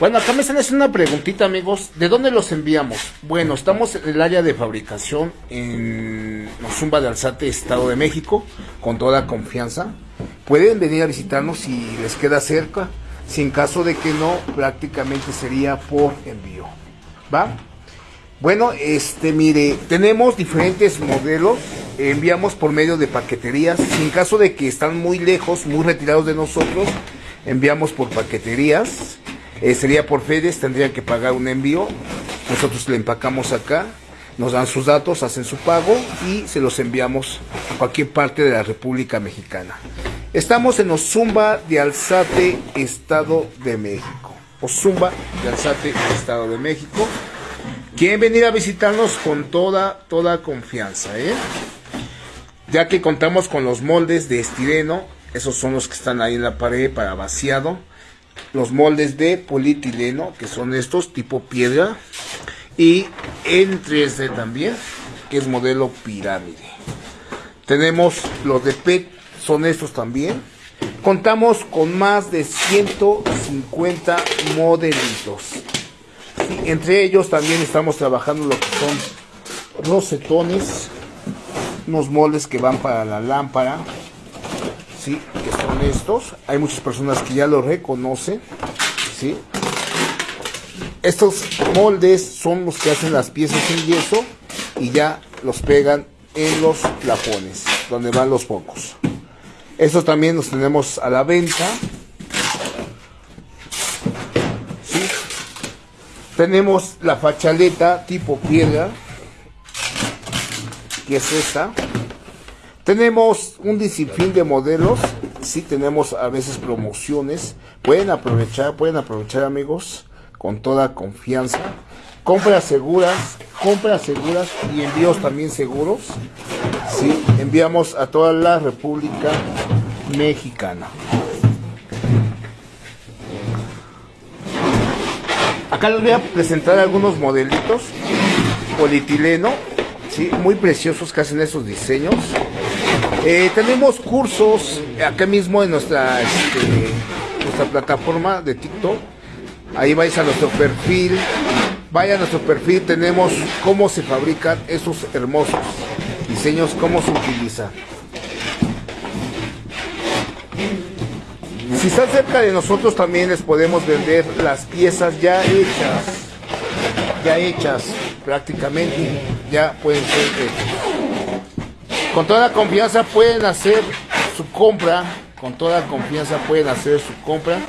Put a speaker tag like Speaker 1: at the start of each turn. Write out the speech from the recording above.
Speaker 1: Bueno, acá me están haciendo una preguntita, amigos. ¿De dónde los enviamos? Bueno, estamos en el área de fabricación en Zumba de Alzate, Estado de México, con toda confianza. Pueden venir a visitarnos si les queda cerca. Si en caso de que no, prácticamente sería por envío. ¿Va? Bueno, este, mire, tenemos diferentes modelos. Enviamos por medio de paqueterías. Si en caso de que están muy lejos, muy retirados de nosotros, enviamos por paqueterías. Eh, sería por FEDES, tendrían que pagar un envío. Nosotros le empacamos acá, nos dan sus datos, hacen su pago y se los enviamos a cualquier parte de la República Mexicana. Estamos en Ozumba de Alzate, Estado de México. Ozumba de Alzate, Estado de México. Quieren venir a visitarnos con toda, toda confianza, ¿eh? Ya que contamos con los moldes de estireno, esos son los que están ahí en la pared para vaciado los moldes de polietileno, que son estos, tipo piedra, y en 3D también, que es modelo pirámide. Tenemos los de PET, son estos también. Contamos con más de 150 modelitos. entre ellos también estamos trabajando lo que son rosetones, unos moldes que van para la lámpara, ¿sí? que son estos. Hay muchas personas que ya lo reconocen. ¿sí? Estos moldes son los que hacen las piezas en yeso y ya los pegan en los plafones, donde van los focos. Estos también los tenemos a la venta. ¿sí? Tenemos la fachaleta tipo piedra, que es esta. Tenemos un disciplín de modelos, sí tenemos a veces promociones, pueden aprovechar, pueden aprovechar amigos, con toda confianza. Compras seguras, compras seguras y envíos también seguros. Sí, enviamos a toda la República Mexicana. Acá les voy a presentar algunos modelitos polietileno, sí, muy preciosos que hacen esos diseños. Eh, tenemos cursos acá mismo en nuestra, este, nuestra plataforma de TikTok. Ahí vais a nuestro perfil. Vaya a nuestro perfil, tenemos cómo se fabrican esos hermosos diseños, cómo se utilizan. Si están cerca de nosotros también les podemos vender las piezas ya hechas. Ya hechas prácticamente. Ya pueden ser hechas. Con toda confianza pueden hacer su compra, con toda confianza pueden hacer su compra.